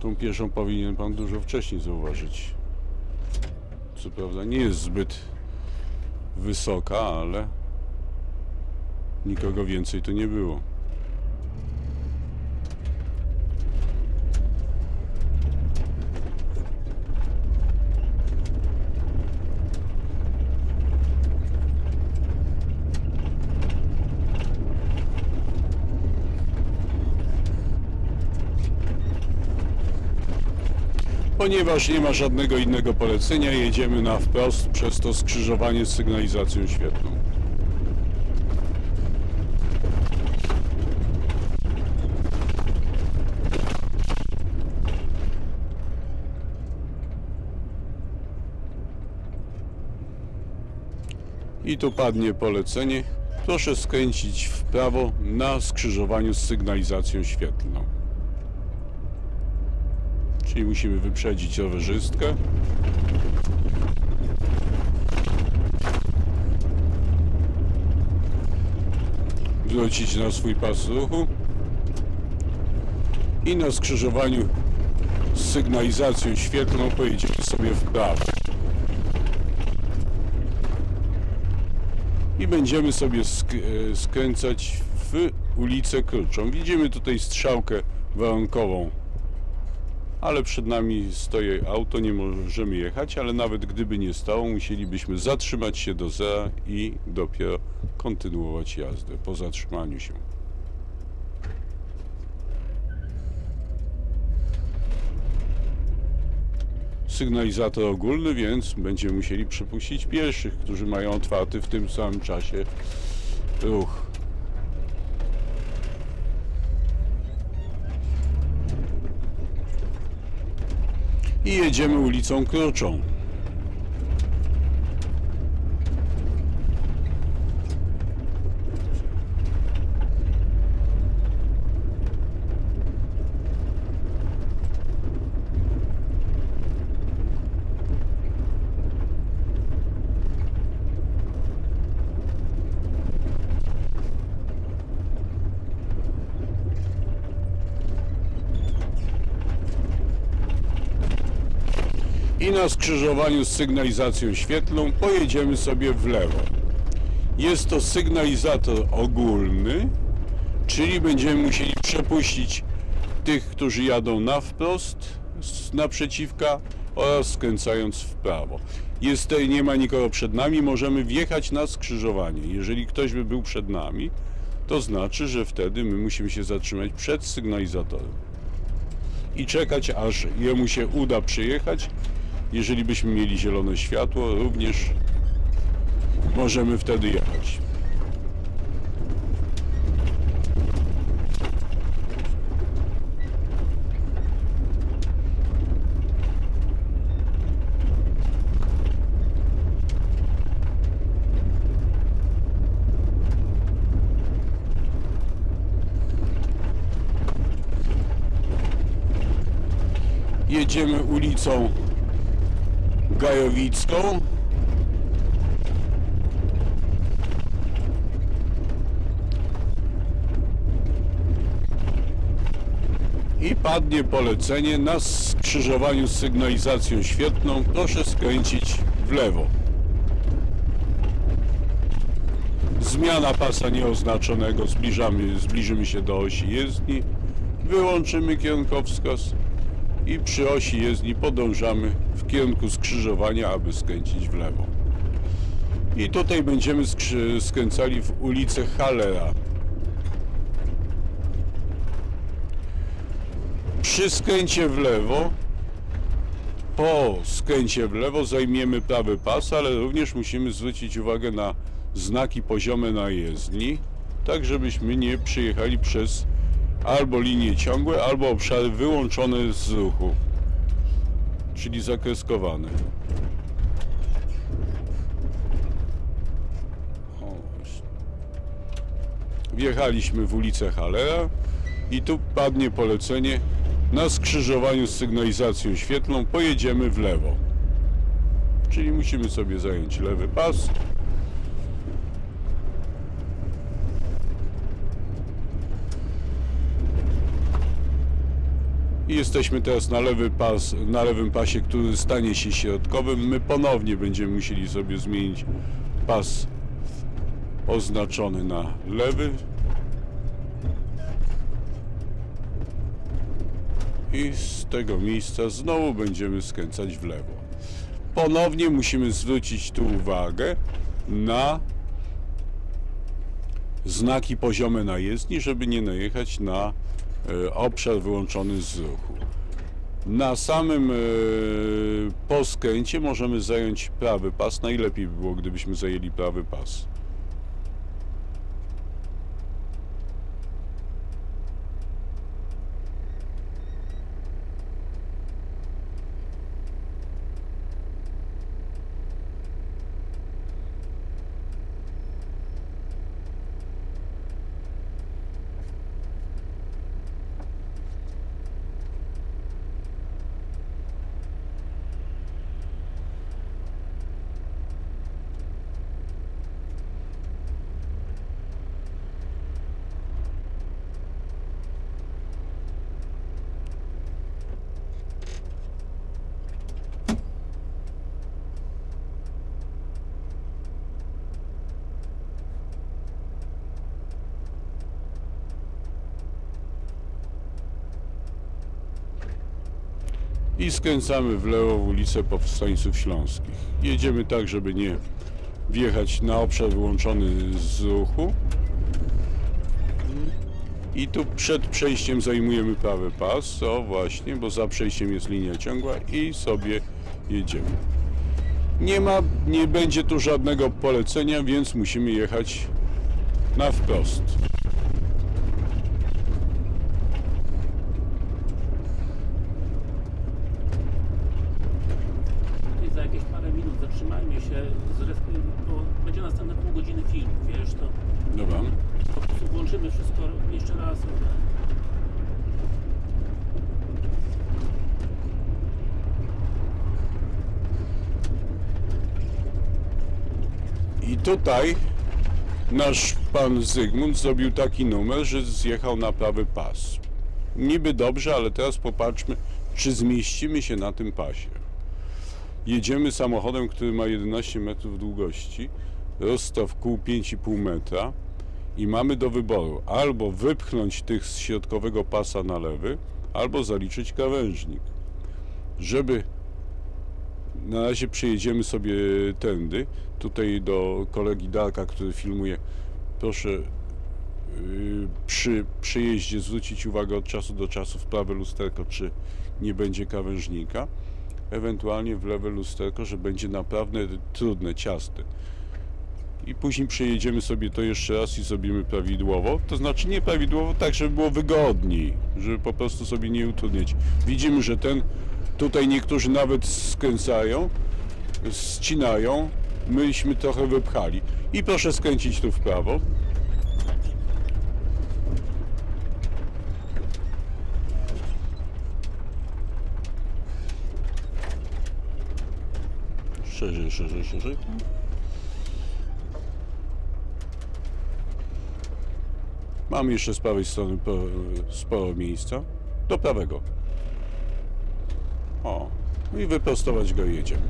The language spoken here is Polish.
Tą pieszą powinien pan dużo wcześniej zauważyć. Co prawda nie jest zbyt wysoka, ale nikogo więcej tu nie było. Ponieważ nie ma żadnego innego polecenia, jedziemy na wprost przez to skrzyżowanie z sygnalizacją świetlną. I tu padnie polecenie. Proszę skręcić w prawo na skrzyżowaniu z sygnalizacją świetlną. Czyli musimy wyprzedzić rowerzystkę. Wrócić na swój pas ruchu. I na skrzyżowaniu z sygnalizacją świetlną pojedziemy sobie w prawo. I będziemy sobie sk e, skręcać w ulicę Kruczą. Widzimy tutaj strzałkę warunkową ale przed nami stoi auto, nie możemy jechać, ale nawet gdyby nie stało, musielibyśmy zatrzymać się do zera i dopiero kontynuować jazdę po zatrzymaniu się. Sygnalizator ogólny, więc będziemy musieli przepuścić pierwszych, którzy mają otwarty w tym samym czasie ruch. I jedziemy ulicą Kruczą. I na skrzyżowaniu z sygnalizacją świetlną pojedziemy sobie w lewo. Jest to sygnalizator ogólny, czyli będziemy musieli przepuścić tych, którzy jadą na wprost, naprzeciwka oraz skręcając w prawo. Jest nie ma nikogo przed nami, możemy wjechać na skrzyżowanie. Jeżeli ktoś by był przed nami, to znaczy, że wtedy my musimy się zatrzymać przed sygnalizatorem i czekać, aż jemu się uda przyjechać jeżeli byśmy mieli zielone światło, również możemy wtedy jechać. Jedziemy ulicą Gajowicką. I padnie polecenie na skrzyżowaniu z sygnalizacją świetną. Proszę skręcić w lewo. Zmiana pasa nieoznaczonego. Zbliżamy, zbliżymy się do osi jezdni. Wyłączymy kierunkowskaz i przy osi jezdni podążamy w kierunku skrzyżowania, aby skręcić w lewo. I tutaj będziemy skręcali w ulicę Hallera. Przy skręcie w lewo, po skręcie w lewo zajmiemy prawy pas, ale również musimy zwrócić uwagę na znaki poziome na jezdni, tak żebyśmy nie przyjechali przez albo linie ciągłe, albo obszary wyłączone z ruchu, czyli zakreskowane. Wjechaliśmy w ulicę Halera i tu padnie polecenie na skrzyżowaniu z sygnalizacją świetlną pojedziemy w lewo. Czyli musimy sobie zająć lewy pas I jesteśmy teraz na, lewy pas, na lewym pasie, który stanie się środkowym. My ponownie będziemy musieli sobie zmienić pas oznaczony na lewy. I z tego miejsca znowu będziemy skręcać w lewo. Ponownie musimy zwrócić tu uwagę na znaki poziome na jezdni, żeby nie najechać na obszar wyłączony z ruchu. Na samym e, poskręcie możemy zająć prawy pas. Najlepiej by było, gdybyśmy zajęli prawy pas. I skręcamy w lewo w ulicę Powstańców Śląskich. Jedziemy tak, żeby nie wjechać na obszar wyłączony z ruchu. I tu przed przejściem zajmujemy prawy pas, o właśnie, bo za przejściem jest linia ciągła i sobie jedziemy. Nie ma, nie będzie tu żadnego polecenia, więc musimy jechać na wprost. I za jakieś parę minut zatrzymajmy się, zref- bo następne pół godziny film, wiesz, to Dobra. po prostu włączymy wszystko jeszcze raz. I tutaj nasz pan Zygmunt zrobił taki numer, że zjechał na prawy pas. Niby dobrze, ale teraz popatrzmy, czy zmieścimy się na tym pasie. Jedziemy samochodem, który ma 11 metrów długości, rozstaw kół 5,5 metra i mamy do wyboru albo wypchnąć tych z środkowego pasa na lewy, albo zaliczyć krawężnik. Żeby na razie przejedziemy sobie tędy. Tutaj do kolegi Darka, który filmuje. Proszę yy, przy przejeździe zwrócić uwagę od czasu do czasu w prawe lusterko, czy nie będzie krawężnika. Ewentualnie w lewe lusterko, że będzie naprawdę trudne, ciasne. I później przejedziemy sobie to jeszcze raz i zrobimy prawidłowo. To znaczy nie prawidłowo, tak żeby było wygodniej, żeby po prostu sobie nie utrudniać. Widzimy, że ten tutaj niektórzy nawet skręcają, ścinają. Myśmy trochę wypchali. I proszę skręcić tu w prawo. Szerzej, szerzej, szerzej. Mamy jeszcze z prawej strony po- sporo miejsca. Do prawego. O, i wyprostować go jedziemy.